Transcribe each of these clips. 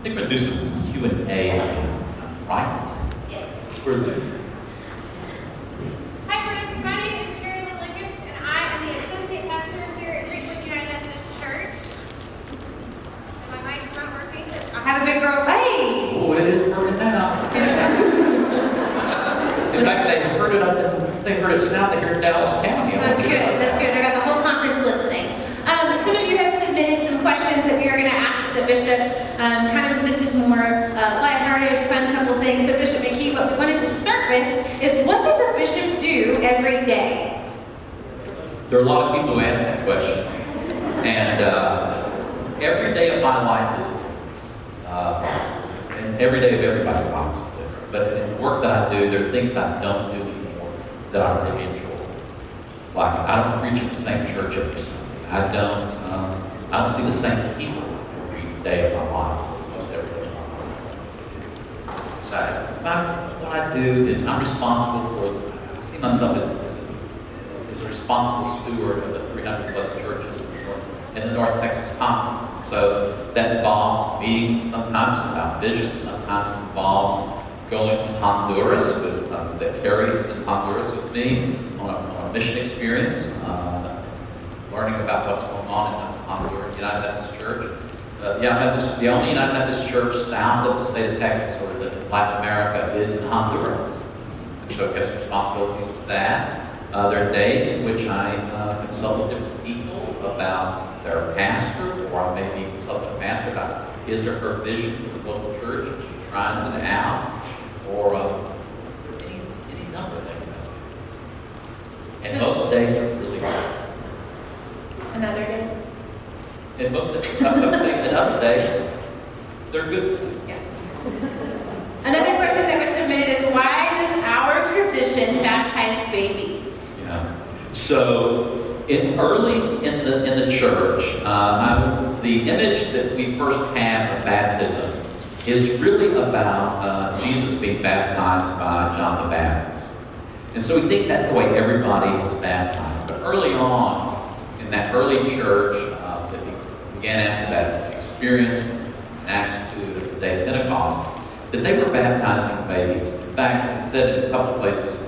I think we're gonna do some Q and A, right? Yes. Where's it? Hi friends, my name is Carolyn Lucas and I am the associate pastor here at Greenwood United Methodist Church. My mic's not working. I have a big girl. Hey! Oh, it is working now. In fact, they heard it up in, they heard it south, they heard Dallas County. That's good, that's good. I got the whole conference listening. Um, some of you have submitted some questions that we are going to ask the bishop. Um, kind of, this is more uh, lighthearted, fun couple things. So Bishop McKee, what we wanted with is what does a bishop do every day? There are a lot of people who ask that question. And uh, every day of my life is, uh, and every day of everybody's life is different. But in the work that I do, there are things I don't do anymore that I really enjoy. Like, I don't preach at the same church every Sunday. I don't, um, I don't see the same people every day of my life, most every day of my life. So my- I do is I'm responsible for, I see myself as, as a is a responsible steward of the 300 plus churches in the North- Texas Conference. So that involves meetings sometimes about vision, sometimes involves going to Honduras with, um, that Carrie is in Honduras with me on a, on a mission experience, uh, learning about what's going on in the Honduras United Methodist Church. Uh, United Methodist, the only United Methodist church south of the state of Texas Latin America is Honduras. And so it has responsibilities for that. Uh, there are days in which I uh, consult with different people about their pastor, or I may be consulting the pastor about his or her vision for the local church, and she tries it out, or um, any, any number of things. And most days are really good. Another day? And most of the I'm saying, and other days, they're good too. Yeah. Another question that was submitted is why does our tradition baptize babies? Yeah. So, in early in the in the church, uh, the image that we first have of baptism is really about uh, Jesus being baptized by John the Baptist, and so we think that's the way everybody was baptized. But early on, in that early church uh, that began after that experience in Acts two, the day of Pentecost, that they were baptizing babies. In fact, it said in a couple places,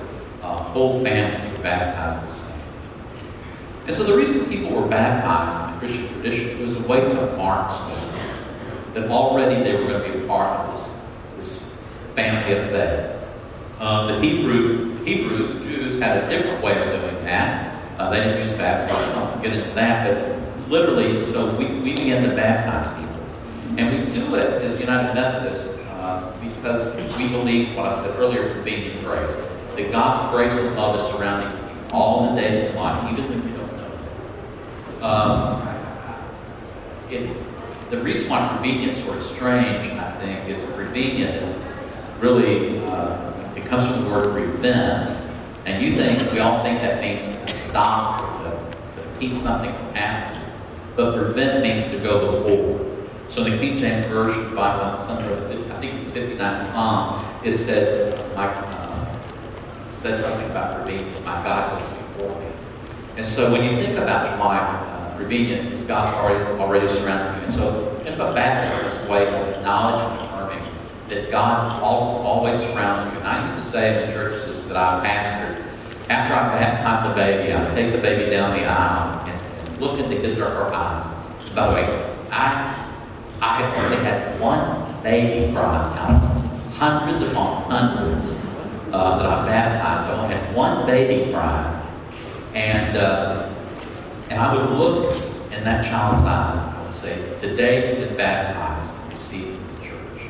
uh, whole families were baptized. And so the reason people were baptized in the Christian tradition was a way to mark that already they were going to be a part of this, this family of faith. Uh, the Hebrew, Hebrews, Jews, had a different way of doing that. Uh, they didn't use baptism. I won't get into that, but literally, so we, we began to baptize people. And we do it as United Methodists uh, because we believe what I said earlier, prevenient grace. That God's grace and love is surrounding all the days of life, even when you don't know it. Um, it the reason why prevenient is sort of strange, I think, is prevenient really, uh, it comes from the word prevent. And you think, we all think that means to stop to, to keep something from happening. But prevent means to go before. So in the King James Version Bible, somewhere, I think it's the 59th Psalm, it said, my, uh, says something about prevenient, my God goes before me. And so when you think about your life, uh, is God's already, already surrounded you. And so think about baptism as way of acknowledging and affirming that God all, always surrounds you. And I used to say in the churches that I pastored, after I baptized the baby, I would take the baby down the aisle and, and look into his or her eyes. By the way, I I have only had one baby cry out of hundreds upon hundreds uh, that I baptized. I only had one baby cry. And, uh, and I would look in that child's eyes and I would say, Today you've been baptized and received in the church.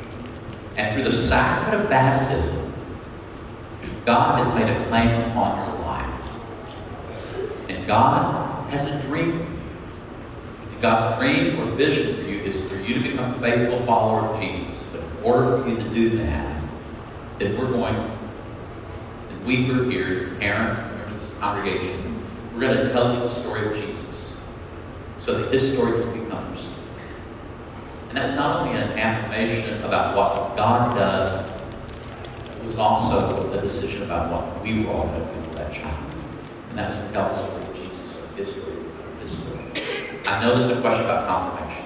And through the sacrament of baptism, God has made a claim upon your life. And God has a dream for you. God's dream or vision for you is for you to become a faithful follower of Jesus. But in order for you to do that, then we're going, and we are here, your parents, members of this congregation, we're going to tell you the story of Jesus so that his story can become. And that was not only an affirmation about what God does, it was also a decision about what we were all going to do for that child. And that was to tell the story of Jesus, of his story, of his story. I know there's a question about confirmation.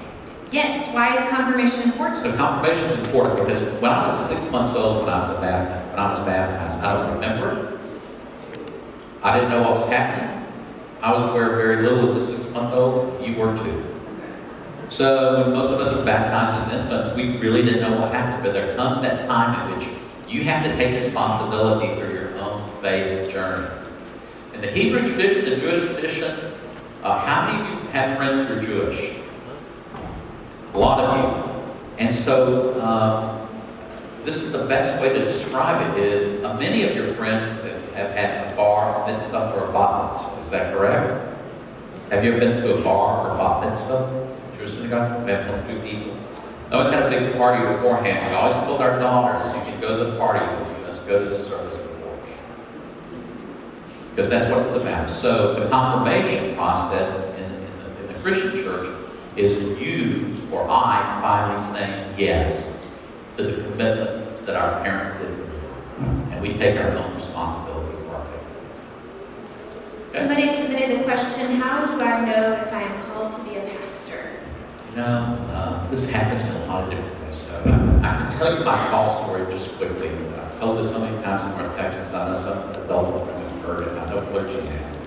Yes, why is confirmation important? So confirmation is important because when I was six months old, when I was baptized, when I was baptized, I don't remember. I didn't know what was happening. I was aware very little as a six-month-old. You were too. So when most of us were baptized as infants, we really didn't know what happened. But there comes that time in which you have to take responsibility for your own faith journey. In the Hebrew tradition, the Jewish tradition, uh, how many of you have friends who are Jewish? A lot of you. And so, um, this is the best way to describe it is uh, many of your friends have had a bar mitzvah or a bat mitzvah. Is that correct? Have you ever been to a bar or bat mitzvah? Jewish synagogue? We have one, two people. We always had a big party beforehand. We always told our daughters, you can go to the party with you. Let's go to the service before. Because that's what it's about. So the confirmation process in, in, the, in the Christian church is you or I finally saying yes to the commitment that our parents did. And we take our own responsibility for our faith. Somebody submitted question, how do I know if I am called to be a pastor? You know, uh, this happens in a lot of different ways. So I, I can tell you my call story just quickly. I've told this so many times in North Texas. I know some adults have pretty heard it. I know clergy have.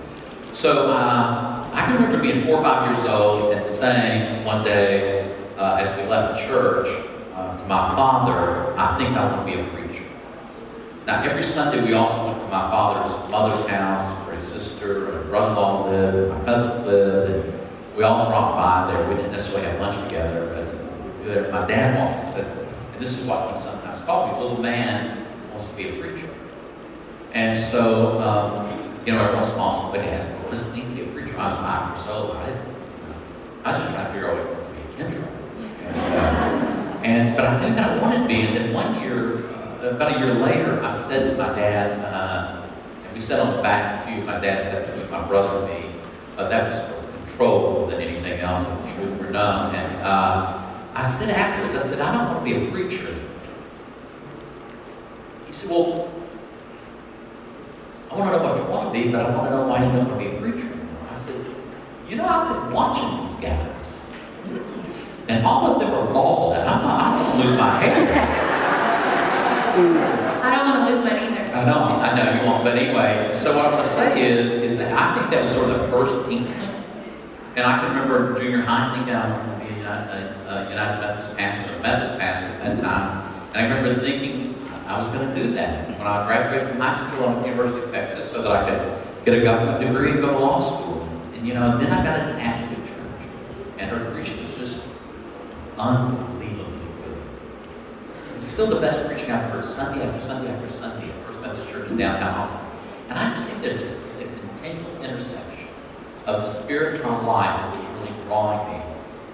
So uh, I can remember being four or five years old and saying one day uh, as we left church uh, to my father, I think I want to be a preacher. Now, every Sunday we also went to my father's mother's house where his sister and brother-in-law lived, my cousins lived, and we all dropped by there. We didn't necessarily have lunch together, but my dad walked and said, and this is what he sometimes called me, little man wants to be a preacher. And so, um, you know, every once in a while somebody asked me, what does it mean to be a preacher? I was five years old. I didn't, I was just trying to figure out what it was to be a kindergarten. And, uh, and, but I knew that I wanted to be. And then one year, about a year later, I said to my dad, uh, and we sat on the back pew, my dad sat between my brother and me. Uh, that was for control than anything else, the truth were known. And uh, I said afterwards, I said, I don't want to be a preacher. He said, well, I want to know what you want to be, but I want to know why you don't want to be a preacher anymore. I said, you know, I've been watching these guys. And all of them are bald, and I'm not, I don't lose my hair. I don't want to lose mine either. I know, I know you won't, but anyway, so what I want to say is, is that I think that was sort of the first inkling. And I can remember junior high, I think I was the United, United Methodist pastor, or Methodist pastor at that time. And I remember thinking I was going to do that. When I graduated from high school, I went to the University of Texas so that I could get a government degree and go to law school. And you know, then I got attached to church. And her preaching was just. It's still the best preaching I've heard Sunday after Sunday after Sunday at First Methodist Church in downtown Austin. And I just think it's a continual intersection of the spiritual life that was really drawing me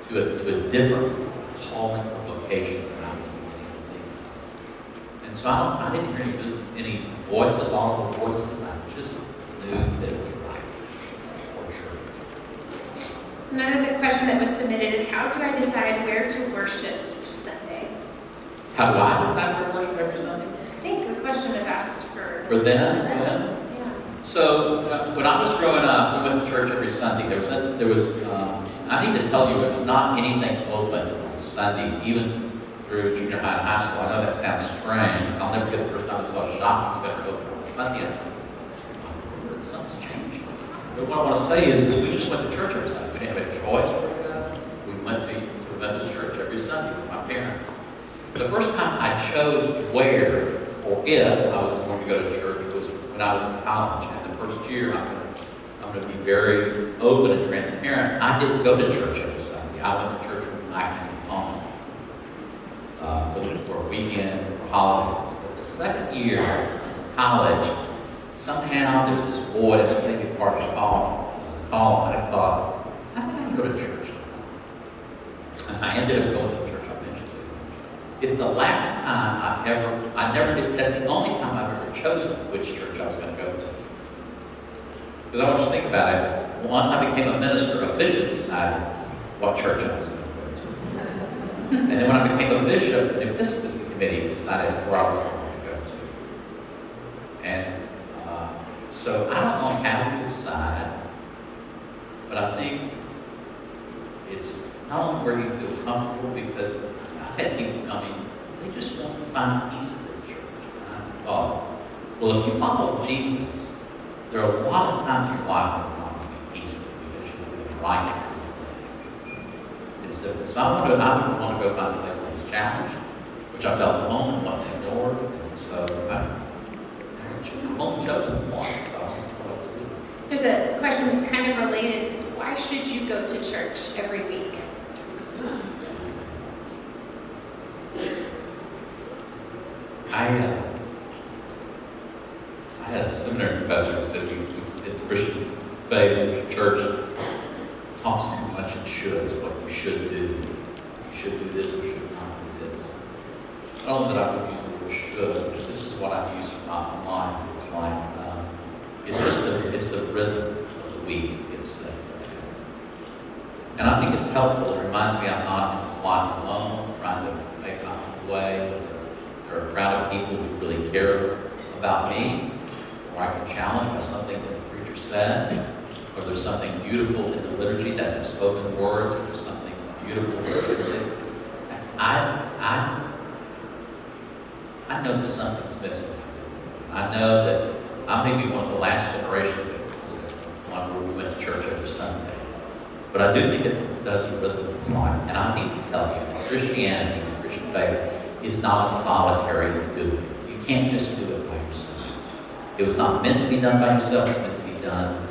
to a, to a different calling or vocation than I was beginning to think. And so I, I didn't hear any, any voices, audible voices. I just knew that it was right for sure. So another th- question that was submitted is, how do I decide where to worship? How do I decide where to worship every Sunday? I think the question is asked for. For them, for yeah. Yeah. So uh, when I was growing up, we went to church every Sunday. There was, a, there was um, I need to tell you, there was not anything open on Sunday, even through junior high and high school. I know that sounds strange. I'll never forget the first time I saw a shopping center open on Sunday. and I thought, Something's changed. But what I want to say is, is we just went to church every Sunday. We didn't have a choice where to go. We went to, to a Methodist church every Sunday with my parents. The first time I chose where or if I was going to go to church was when I was in college. And the first year, I'm going to, I'm going to be very open and transparent. I didn't go to church every Sunday. I went to church when I came home uh, for, a weekend, for holidays. But the second year I was in college, somehow there was this boy that was taking part of the call, call, and I thought, I think going to go to church. And I ended up going to the church I mentioned to you. It's the last time I've ever, I never did, that's the only time I've ever chosen which church I was going to go to. Because I want you to think about it. Once I became a minister, a bishop decided what church I was going to go to. And then when I became a bishop, the episcopacy committee decided where I was going to go to. And uh, so I don't know how to decide, but I think it's not only where you feel comfortable because I've had people tell me they just want to find peace in their church. And I thought, well, if you follow Jesus, there are a lot of times in your life when you're not going to be peaceful because you're doing right. It's the, so I want to, I would want to go find a place that was challenged, which I felt alone and wasn't ignored. And so I, I'm home chosen one. So I don't know what to do. There's a question that's kind of related. Is why should you go to church every week? I, uh, I had a seminary professor who said you, the Christian faith church talks too much and shoulds, what you should do. You should do this, you should not do this. I don't know that I would use the word should, but this is what I use in my mind. It's like, um, it's just the, it's the rhythm of the week. It's, uh, and I think it's helpful. It reminds me I'm not in this life alone, trying to make my way, there are a crowd of people who really care about me, or I can challenge by something that the preacher says, or there's something beautiful in the liturgy that's the spoken words, or there's something beautiful in the music. I, I, I know that something's missing. I know that I may be one of the last generations that one where we went to church every Sunday. But I do think it does rhythm its life. And I need to tell you that Christianity, the Christian faith, is not a solitary doing. You can't just do it by yourself. It was not meant to be done by yourself, it's meant to be done